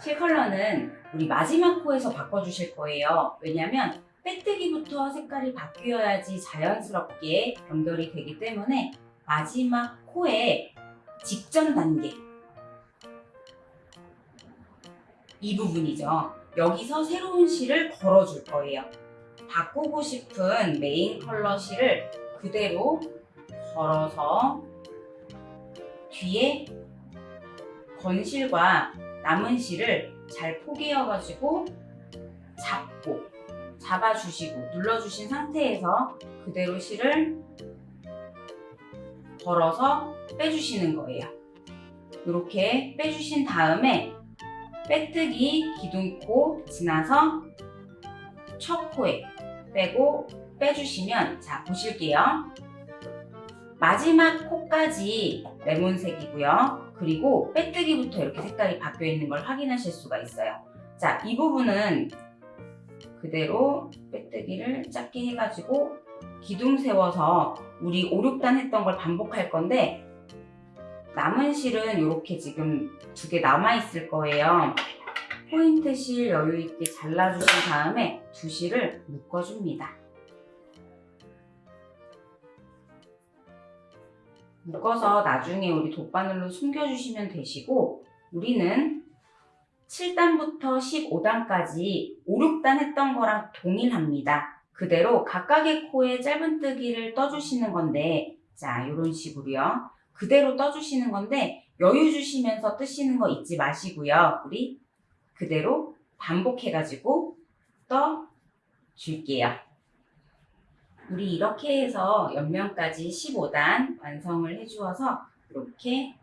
실 컬러는 우리 마지막 코에서 바꿔주실 거예요. 왜냐면 빼뜨기부터 색깔이 바뀌어야지 자연스럽게 연결이 되기 때문에 마지막 코의 직전 단계 이 부분이죠. 여기서 새로운 실을 걸어줄 거예요. 바꾸고 싶은 메인 컬러 실을 그대로 걸어서 뒤에 건실과 남은 실을 잘 포개어가지고 잡고 잡아주시고 눌러주신 상태에서 그대로 실을 걸어서 빼주시는 거예요. 이렇게 빼주신 다음에 빼뜨기 기둥코 지나서 첫 코에 빼고 빼주시면 자 보실게요. 마지막 코까지 레몬색이고요. 그리고 빼뜨기부터 이렇게 색깔이 바뀌어 있는 걸 확인하실 수가 있어요. 자, 이 부분은 그대로 빼뜨기를 작게 해가지고 기둥 세워서 우리 5, 6단 했던 걸 반복할 건데 남은 실은 이렇게 지금 두 개 남아있을 거예요. 포인트 실 여유 있게 잘라주신 다음에 두 실을 묶어줍니다. 묶어서 나중에 우리 돗바늘로 숨겨주시면 되시고 우리는 7단부터 15단까지 5, 6단 했던 거랑 동일합니다. 그대로 각각의 코에 짧은뜨기를 떠주시는 건데 자 이런 식으로요. 그대로 떠주시는 건데 여유 주시면서 뜨시는 거 잊지 마시고요. 우리 그대로 반복해가지고 떠줄게요. 우리 이렇게 해서 옆면까지 15단 완성을 해주어서 이렇게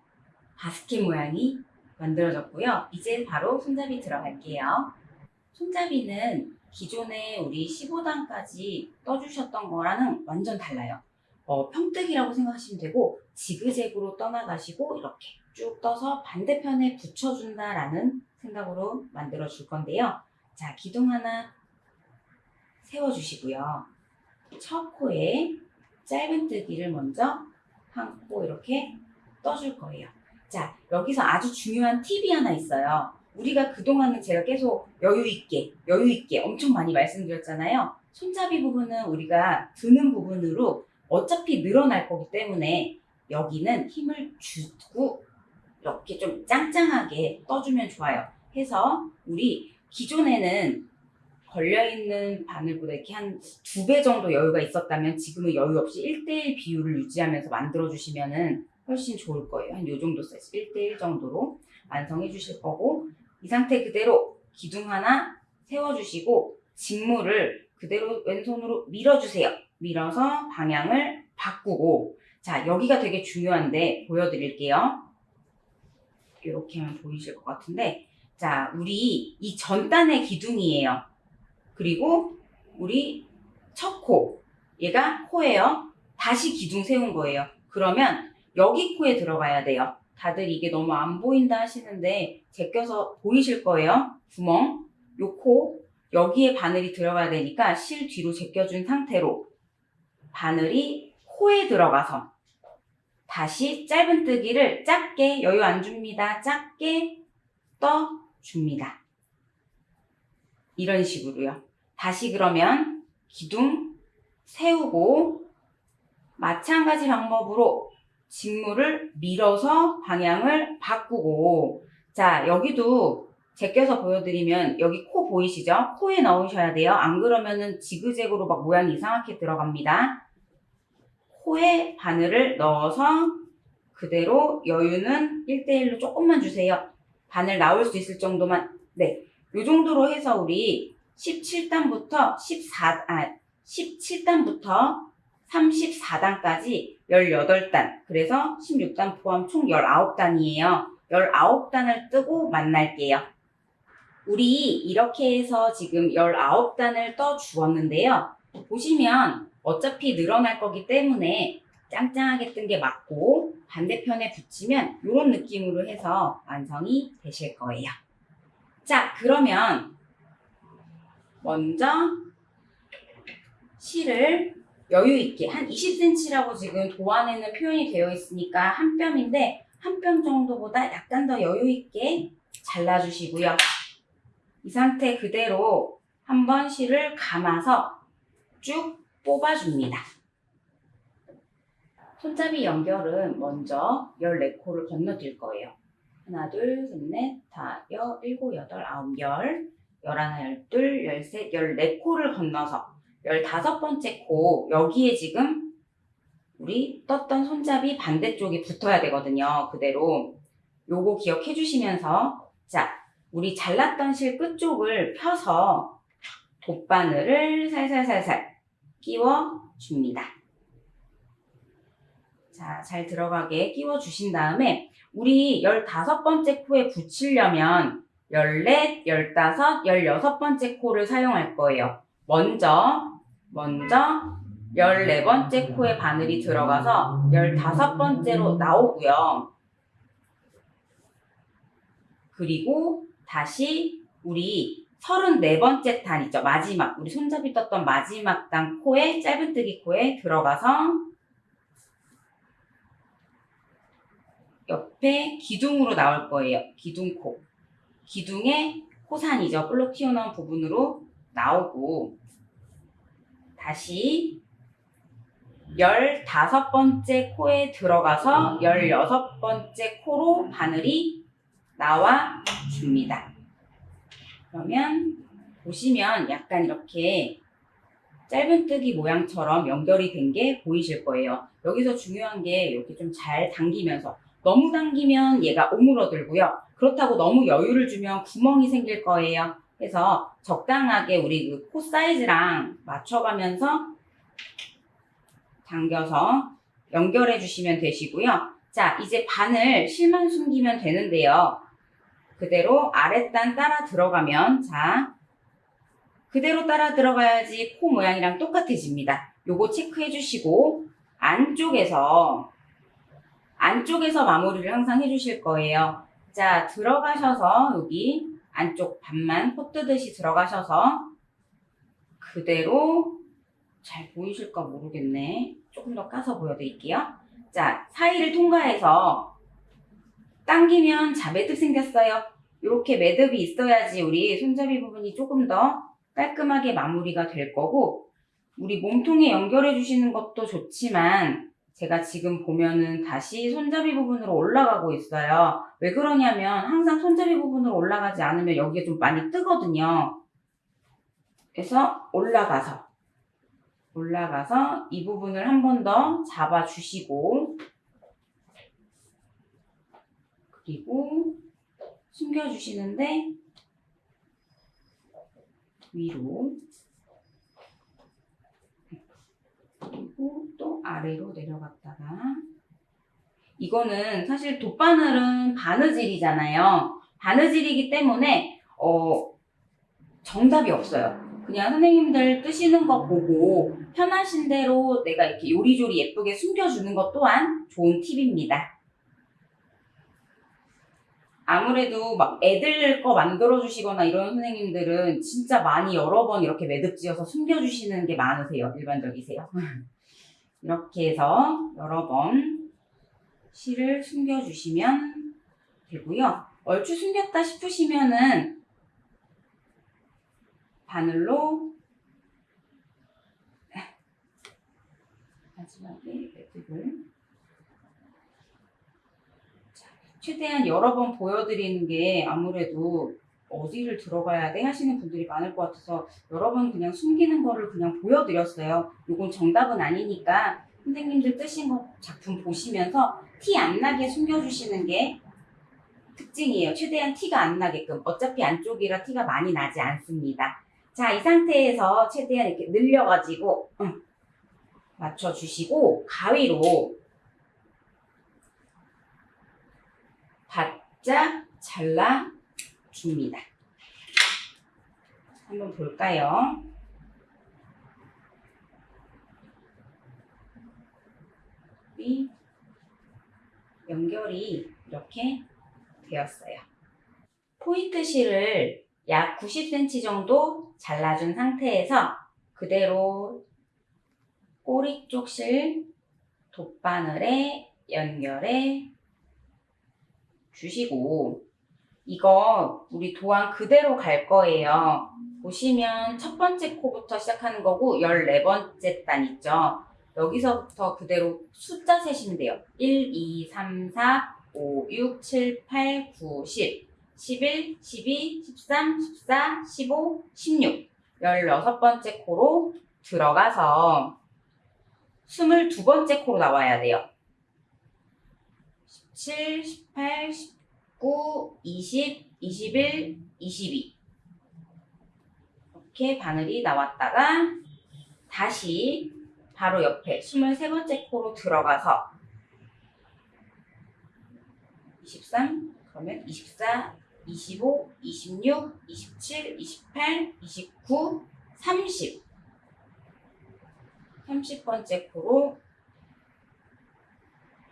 바스켓 모양이 만들어졌고요. 이제 바로 손잡이 들어갈게요. 손잡이는 기존에 우리 15단까지 떠주셨던 거랑은 완전 달라요. 어, 평뜨기라고 생각하시면 되고 지그재그로 떠나가시고 이렇게 쭉 떠서 반대편에 붙여준다라는 생각으로 만들어 줄 건데요. 자, 기둥 하나 세워주시고요. 첫 코에 짧은뜨기를 먼저 한 코 이렇게 떠줄 거예요. 자, 여기서 아주 중요한 팁이 하나 있어요. 우리가 그동안은 제가 계속 여유있게, 여유있게 엄청 많이 말씀드렸잖아요. 손잡이 부분은 우리가 드는 부분으로 어차피 늘어날 거기 때문에 여기는 힘을 주고 이렇게 좀 짱짱하게 떠주면 좋아요. 해서 우리 기존에는 걸려있는 바늘보다 이렇게 한 두 배 정도 여유가 있었다면 지금은 여유 없이 1대1 비율을 유지하면서 만들어주시면 훨씬 좋을 거예요. 한 요 정도 사이즈 1대1 정도로 완성해 주실 거고 이 상태 그대로 기둥 하나 세워주시고 직물을 그대로 왼손으로 밀어주세요. 밀어서 방향을 바꾸고 자 여기가 되게 중요한데 보여드릴게요. 이렇게 하면 보이실 것 같은데 자 우리 이 전단의 기둥이에요. 그리고 우리 첫 코, 얘가 코예요. 다시 기둥 세운 거예요. 그러면 여기 코에 들어가야 돼요. 다들 이게 너무 안 보인다 하시는데 제껴서 보이실 거예요. 구멍, 요 코, 여기에 바늘이 들어가야 되니까 실 뒤로 제껴준 상태로 바늘이 코에 들어가서 다시 짧은뜨기를 작게 여유 안 줍니다. 작게 떠줍니다. 이런 식으로요. 다시 그러면 기둥 세우고 마찬가지 방법으로 직물을 밀어서 방향을 바꾸고 자 여기도 제껴서 보여드리면 여기 코 보이시죠? 코에 넣으셔야 돼요. 안 그러면은 지그재그로 막 모양이 이상하게 들어갑니다. 코에 바늘을 넣어서 그대로 여유는 1대1로 조금만 주세요. 바늘 나올 수 있을 정도만 네, 요 정도로 해서 우리 17단부터 14, 아, 17단부터 34단까지 18단, 그래서 16단 포함 총 19단이에요. 19단을 뜨고 만날게요. 우리 이렇게 해서 지금 19단을 떠 주었는데요. 보시면 어차피 늘어날 거기 때문에 짱짱하게 뜬 게 맞고 반대편에 붙이면 이런 느낌으로 해서 완성이 되실 거예요. 자, 그러면 먼저 실을 여유 있게 한 20cm라고 지금 도안에는 표현이 되어 있으니까 한 뼘인데 한 뼘 정도보다 약간 더 여유 있게 잘라주시고요. 이 상태 그대로 한번 실을 감아서 쭉 뽑아줍니다. 손잡이 연결은 먼저 14코를 건너뛸 거예요. 하나, 둘, 셋, 넷, 다, 여, 일곱, 여덟, 아홉, 열, 열하나, 열둘, 열셋, 열네 코를 건너서 열다섯 번째 코, 여기에 지금 우리 떴던 손잡이 반대쪽이 붙어야 되거든요. 그대로. 요거 기억해 주시면서, 자, 우리 잘랐던 실 끝쪽을 펴서 돗바늘을 살살살살 끼워 줍니다. 자, 잘 들어가게 끼워 주신 다음에 우리 15번째 코에 붙이려면 14, 15, 16번째 코를 사용할 거예요. 먼저, 먼저 14번째 코에 바늘이 들어가서 15번째로 나오고요. 그리고 다시 우리 34번째 탄 있죠. 마지막, 우리 손잡이 떴던 마지막 단 코에, 짧은뜨기 코에 들어가서 옆에 기둥으로 나올 거예요. 기둥코. 기둥의 코산이죠. 볼록 튀어나온 부분으로 나오고 다시 15번째 코에 들어가서 16번째 코로 바늘이 나와 줍니다. 그러면 보시면 약간 이렇게 짧은뜨기 모양처럼 연결이 된 게 보이실 거예요. 여기서 중요한 게 이렇게 좀 잘 당기면서 너무 당기면 얘가 오므러들고요. 그렇다고 너무 여유를 주면 구멍이 생길 거예요. 그래서 적당하게 우리 그 코 사이즈랑 맞춰가면서 당겨서 연결해 주시면 되시고요. 자, 이제 바늘 실만 숨기면 되는데요. 그대로 아랫단 따라 들어가면 자, 그대로 따라 들어가야지 코 모양이랑 똑같아집니다. 요거 체크해 주시고 안쪽에서 안쪽에서 마무리를 항상 해주실 거예요. 자, 들어가셔서 여기 안쪽 반만 코 뜨듯이 들어가셔서 그대로 잘 보이실까 모르겠네. 조금 더 까서 보여드릴게요. 자, 사이를 통과해서 당기면 자 매듭 생겼어요. 이렇게 매듭이 있어야지 우리 손잡이 부분이 조금 더 깔끔하게 마무리가 될 거고 우리 몸통에 연결해 주시는 것도 좋지만 제가 지금 보면은 다시 손잡이 부분으로 올라가고 있어요. 왜 그러냐면 항상 손잡이 부분으로 올라가지 않으면 여기에 좀 많이 뜨거든요. 그래서 올라가서 올라가서 이 부분을 한 번 더 잡아 주시고 그리고 숨겨 주시는데 위로 그리고 또 아래로 내려갔다가 이거는 사실 돗바늘은 바느질이잖아요. 바느질이기 때문에 어 정답이 없어요. 그냥 선생님들 뜨시는 거 보고 편하신 대로 내가 이렇게 요리조리 예쁘게 숨겨주는 것 또한 좋은 팁입니다. 아무래도 막 애들 거 만들어 주시거나 이런 선생님들은 진짜 많이 여러 번 이렇게 매듭 지어서 숨겨 주시는 게 많으세요. 일반적이세요. 이렇게 해서 여러 번 실을 숨겨 주시면 되고요. 얼추 숨겼다 싶으시면은 바늘로 마지막에 매듭을 최대한 여러 번 보여드리는 게 아무래도 어디를 들어가야 돼 하시는 분들이 많을 것 같아서 여러 번 그냥 숨기는 거를 그냥 보여드렸어요. 이건 정답은 아니니까 선생님들 뜨신 거 작품 보시면서 티 안 나게 숨겨주시는 게 특징이에요. 최대한 티가 안 나게끔. 어차피 안쪽이라 티가 많이 나지 않습니다. 자, 이 상태에서 최대한 이렇게 늘려가지고 응, 맞춰주시고 가위로 바짝 잘라 줍니다. 한번 볼까요? 이 연결이 이렇게 되었어요. 포인트 실을 약 90cm 정도 잘라준 상태에서 그대로 꼬리 쪽 실 돗바늘에 연결해 주시고 이거 우리 도안 그대로 갈 거예요. 보시면 첫 번째 코부터 시작하는 거고 14번째 단 있죠. 여기서부터 그대로 숫자 세시면 돼요. 1, 2, 3, 4, 5, 6, 7, 8, 9, 10, 11, 12, 13, 14, 15, 16. 16번째 코로 들어가서 22번째 코로 나와야 돼요. 17, 18, 19, 20, 21, 22. 이렇게 바늘이 나왔다가 다시 바로 옆에 23번째 코로 들어가서 23, 그러면 24, 25, 26, 27, 28, 29, 30. 30번째 코로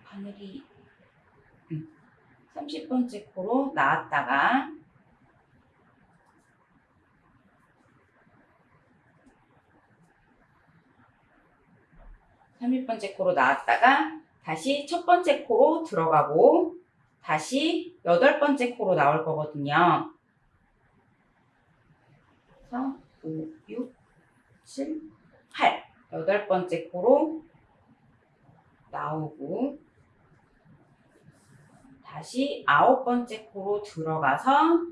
바늘이 음, 30번째 코로 나왔다가 삼십 번째 코로 나왔다가 다시 첫 번째 코로 들어가고 다시 여덟 번째 코로 나올 거거든요. 그래서 5, 6, 7, 8 여덟 번째 코로 나오고 다시 아홉 번째 코로 들어가서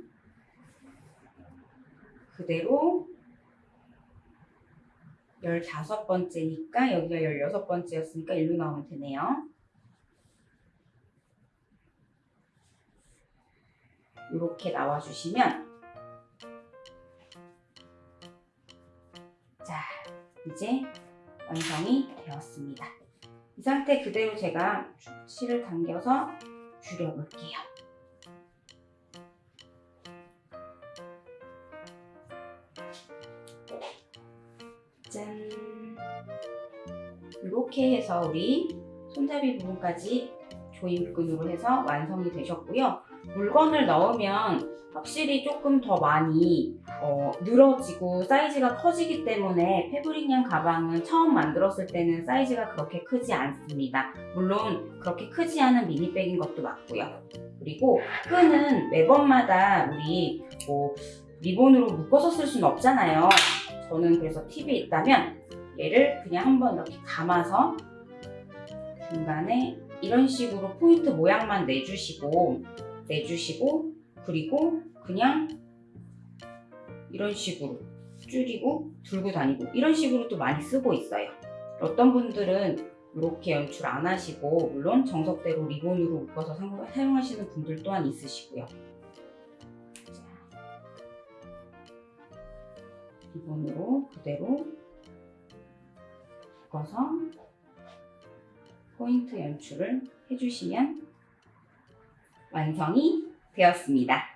그대로 열다섯 번째니까 여기가 열여섯 번째였으니까 일로 나오면 되네요. 이렇게 나와주시면 자 이제 완성이 되었습니다. 이 상태 그대로 제가 축치를 당겨서 줄여볼게요. 짠! 이렇게 해서 우리 손잡이 부분까지 조임끈으로 해서 완성이 되셨고요. 물건을 넣으면 확실히 조금 더 많이 어, 늘어지고 사이즈가 커지기 때문에 패브릭양 가방은 처음 만들었을 때는 사이즈가 그렇게 크지 않습니다. 물론 그렇게 크지 않은 미니백인 것도 맞고요. 그리고 끈은 매번마다 우리 뭐 리본으로 묶어서 쓸 수는 없잖아요. 저는 그래서 팁이 있다면 얘를 그냥 한번 이렇게 감아서 중간에 이런 식으로 포인트 모양만 내주시고 내주시고 그리고 그냥 이런 식으로 줄이고 들고 다니고 이런 식으로 또 많이 쓰고 있어요. 어떤 분들은 이렇게 연출 안 하시고 물론 정석대로 리본으로 묶어서 사- 사용하시는 분들 또한 있으시고요. 자, 리본으로 그대로 묶어서 포인트 연출을 해주시면 완성이 되었습니다.